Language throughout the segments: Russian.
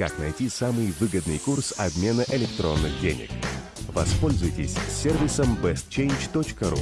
Как найти самый выгодный курс обмена электронных денег? Воспользуйтесь сервисом bestchange.ru.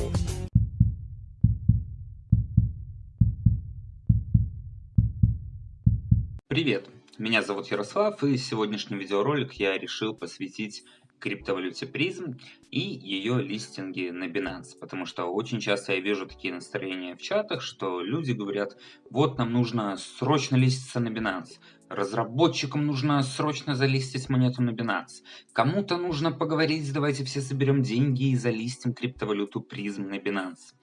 Привет, меня зовут Ярослав и сегодняшний видеоролик я решил посвятить криптовалюте призм и ее листинги на Binance. Потому что очень часто я вижу такие настроения в чатах, что люди говорят, вот нам нужно срочно листиться на Binance, разработчикам нужно срочно залистить монету на Binance, кому-то нужно поговорить, давайте все соберем деньги и залистим криптовалюту призм на Binance.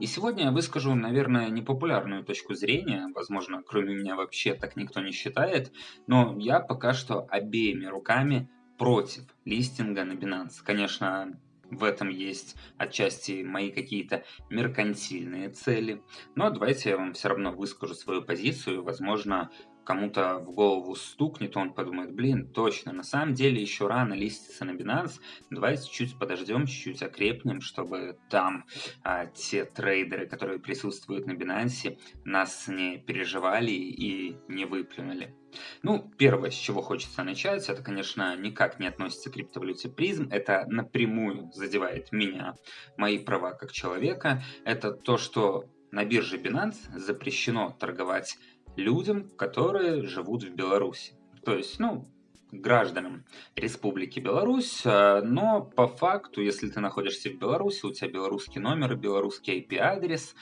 И сегодня я выскажу, наверное, непопулярную точку зрения, возможно, кроме меня вообще так никто не считает, но я пока что обеими руками против листинга на Binance. Конечно, в этом есть отчасти мои какие-то меркантильные цели. Но давайте я вам все равно выскажу свою позицию. Возможно, кому-то в голову стукнет, он подумает, блин, точно, на самом деле еще рано листиться на Binance, давайте чуть подождем, чуть-чуть окрепнем, чтобы там а, те трейдеры, которые присутствуют на Binance, нас не переживали и не выплюнули. Ну, первое, с чего хочется начать, это, конечно, никак не относится к криптовалюте призм, это напрямую задевает меня, мои права как человека, это то, что на бирже Binance запрещено торговать людям, которые живут в Беларуси. То есть, ну, гражданам Республики Беларусь, а, но по факту, если ты находишься в Беларуси, у тебя белорусский номер белорусский IP-адрес,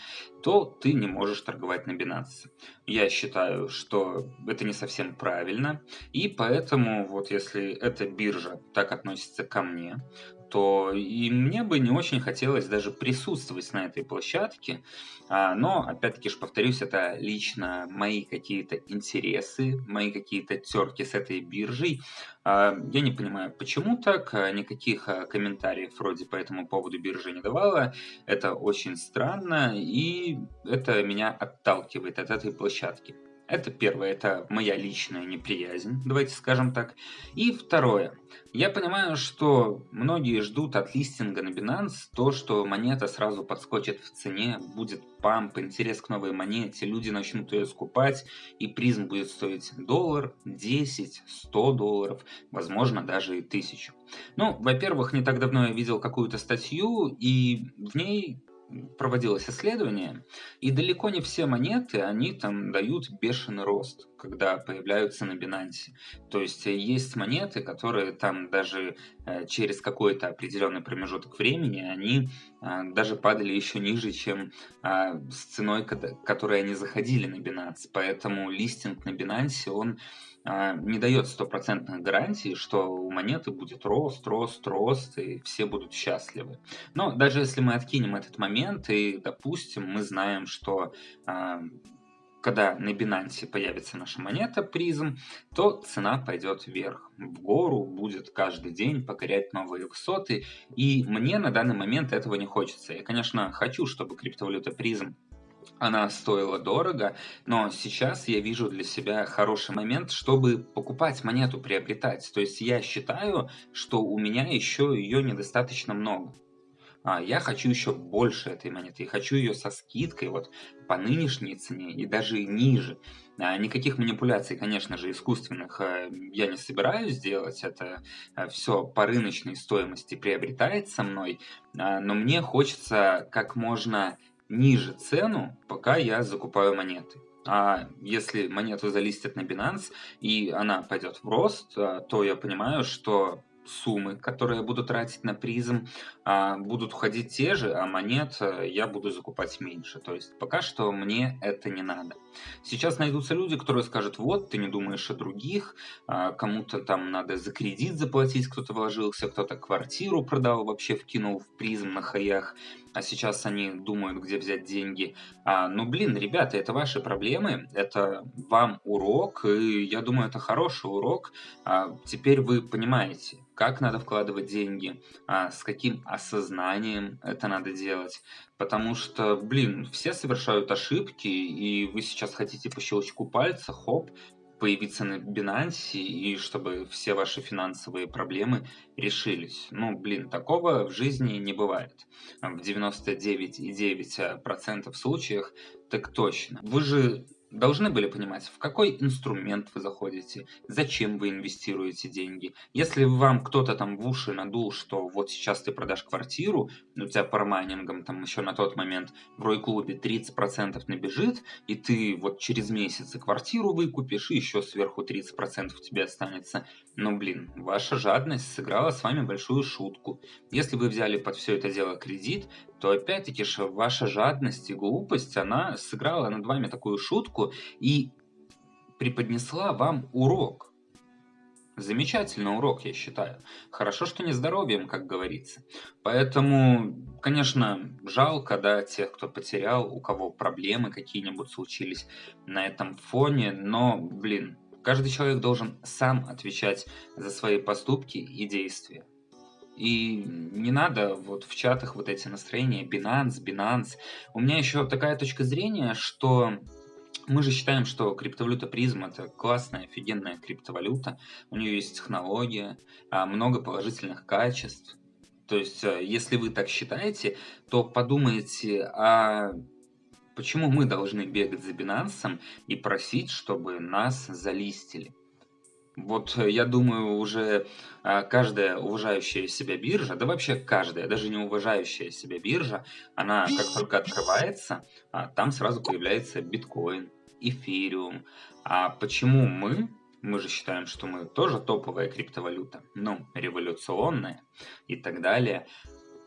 то ты не можешь торговать на Binance. Я считаю, что это не совсем правильно, и поэтому вот если эта биржа так относится ко мне, то и мне бы не очень хотелось даже присутствовать на этой площадке. А, но, опять-таки же повторюсь, это лично мои какие-то интересы, мои какие-то терки с этой биржей. А, я не понимаю, почему так, а, никаких комментариев вроде по этому поводу биржа не давала. Это очень странно, и это меня отталкивает от этой площадки. Это первое, это моя личная неприязнь, давайте скажем так. И второе, я понимаю, что многие ждут от листинга на Binance то, что монета сразу подскочит в цене, будет памп, интерес к новой монете, люди начнут ее скупать, и призм будет стоить доллар, 10, 100 долларов, возможно даже и тысячу. Ну, во-первых, не так давно я видел какую-то статью, и в ней проводилось исследование, и далеко не все монеты, они там дают бешеный рост, когда появляются на Binance. То есть э, есть монеты, которые там даже через какой-то определенный промежуток времени, они э, даже падали еще ниже, чем с ценой, которой они заходили на Binance. Поэтому листинг на Binance, он не дает стопроцентных гарантий, что у монеты будет рост, рост, рост, и все будут счастливы. Но даже если мы откинем этот момент, и, допустим, мы знаем, что когда на Binance появится наша монета призм, то цена пойдет вверх, в гору, будет каждый день покорять новые высоты, и мне на данный момент этого не хочется. Я, конечно, хочу, чтобы криптовалюта призм она стоила дорого, но сейчас я вижу для себя хороший момент, чтобы покупать монету, приобретать. То есть я считаю, что у меня еще ее недостаточно много. А я хочу еще больше этой монеты, и хочу ее со скидкой вот по нынешней цене и даже ниже. А, никаких манипуляций, конечно же, искусственных э, я не собираюсь делать, это э, все по рыночной стоимости приобретается мной, а, но мне хочется как можно ниже цену, пока я закупаю монеты. А если монету залистят на Binance и она пойдет в рост, э, то я понимаю, что суммы, которые я буду тратить на призм, а, будут уходить те же, а монет э, я буду закупать меньше. То есть пока что мне это не надо. Сейчас найдутся люди, которые скажут, вот, ты не думаешь о других, а, кому-то там надо за кредит заплатить, кто-то вложился, кто-то квартиру продал, вообще вкинул в призм на хаях, а сейчас они думают, где взять деньги. А, ну, блин, ребята, это ваши проблемы, это вам урок, и я думаю, это хороший урок. А, теперь вы понимаете, как надо вкладывать деньги, а, с каким осознанием это надо делать. Потому что, блин, все совершают ошибки, и вы сейчас хотите по щелчку пальца, хоп, появиться на Binance и чтобы все ваши финансовые проблемы решились. Ну, блин, такого в жизни не бывает. В 99,9% случаях так точно. Вы же должны были понимать, в какой инструмент вы заходите, зачем вы инвестируете деньги. Если вам кто-то там в уши надул, что вот сейчас ты продашь квартиру, у тебя по майнингам там еще на тот момент в Рой-клубе 30% набежит, и ты вот через месяц и квартиру выкупишь, и еще сверху 30% тебе останется. Но, блин, ваша жадность сыграла с вами большую шутку. Если вы взяли под все это дело кредит, то опять-таки же ваша жадность и глупость, она сыграла над вами такую шутку и преподнесла вам урок. Замечательный урок, я считаю. Хорошо, что не здоровьем, как говорится. Поэтому, конечно, жалко, да, тех, кто потерял, у кого проблемы какие-нибудь случились на этом фоне, но, блин, каждый человек должен сам отвечать за свои поступки и действия. И не надо вот в чатах вот эти настроения Binance, Binance. У меня еще такая точка зрения, что мы же считаем, что криптовалюта призм это классная, офигенная криптовалюта. У нее есть технология, а, много положительных качеств. То есть, э, если вы так считаете, то подумайте, а почему мы должны бегать за Binance и просить, чтобы нас залистили? Вот э, я думаю, уже а, каждая уважающая себя биржа, да вообще каждая, даже не уважающая себя биржа, она как только открывается, а, там сразу появляется биткоин, эфириум. А почему мы, мы же считаем, что мы тоже топовая криптовалюта, ну, революционная и так далее.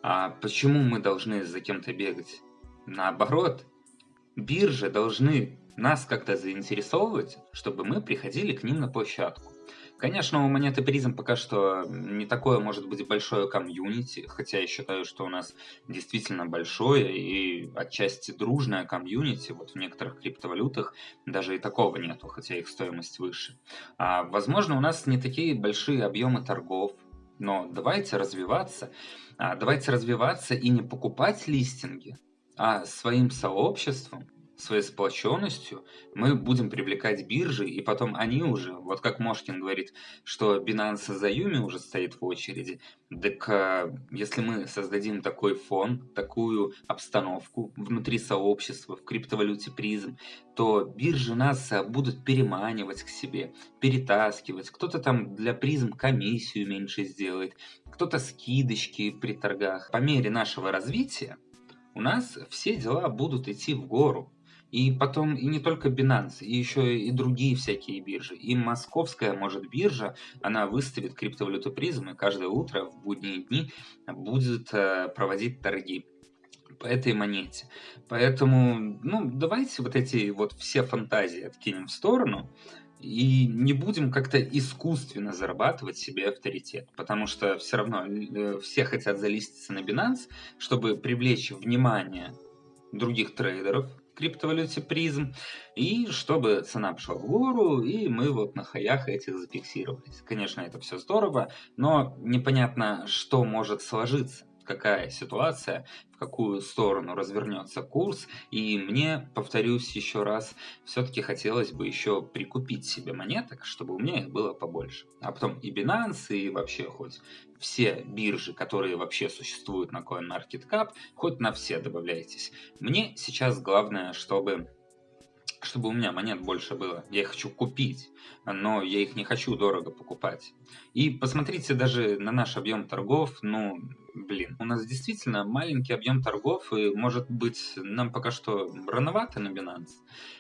А почему мы должны за кем-то бегать? Наоборот, биржи должны нас как-то заинтересовывать, чтобы мы приходили к ним на площадку. Конечно, у монеты призм пока что не такое может быть большое комьюнити, хотя я считаю, что у нас действительно большое и отчасти дружное комьюнити. Вот в некоторых криптовалютах даже и такого нету, хотя их стоимость выше. А, возможно, у нас не такие большие объемы торгов, но давайте развиваться. А, давайте развиваться и не покупать листинги, а своим сообществом своей сплоченностью мы будем привлекать биржи, и потом они уже, вот как Мошкин говорит, что Binance за Юми уже стоит в очереди, так а, если мы создадим такой фон, такую обстановку внутри сообщества в криптовалюте призм, то биржи нас а, будут переманивать к себе, перетаскивать. Кто-то там для призм комиссию меньше сделает, кто-то скидочки при торгах. По мере нашего развития у нас все дела будут идти в гору. И потом, и не только Binance, и еще и другие всякие биржи. И московская, может, биржа, она выставит криптовалюту призм и каждое утро в будние дни будет э, проводить торги по этой монете. Поэтому, ну, давайте вот эти вот все фантазии откинем в сторону и не будем как-то искусственно зарабатывать себе авторитет, потому что все равно э, все хотят залиститься на Binance, чтобы привлечь внимание других трейдеров, криптовалюте призм, и чтобы цена пошла в гору, и мы вот на хаях этих зафиксировались. Конечно, это все здорово, но непонятно, что может сложиться какая ситуация, какую сторону развернется курс. И мне, повторюсь еще раз, все-таки хотелось бы еще прикупить себе монеток, чтобы у меня их было побольше. А потом и Binance, и вообще хоть все биржи, которые вообще существуют на CoinMarketCap, хоть на все добавляйтесь. Мне сейчас главное, чтобы чтобы у меня монет больше было. Я их хочу купить, но я их не хочу дорого покупать. И посмотрите даже на наш объем торгов, ну, блин, у нас действительно маленький объем торгов, и может быть нам пока что рановато на Binance.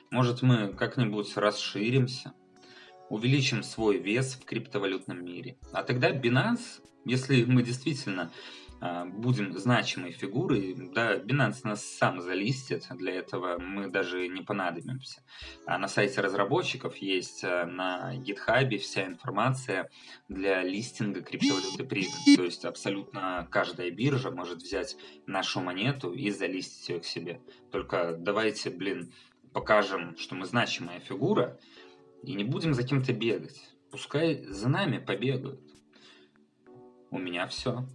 Может мы как-нибудь расширимся, увеличим свой вес в криптовалютном мире. А тогда Binance, если мы действительно будем значимой фигурой, да, Binance нас сам залистит, для этого мы даже не понадобимся. А на сайте разработчиков есть а, на GitHub вся информация для листинга криптовалюты Prism. То есть абсолютно каждая биржа может взять нашу монету и залистить ее к себе. Только давайте, блин, покажем, что мы значимая фигура, и не будем за кем-то бегать. Пускай за нами побегают. У меня все.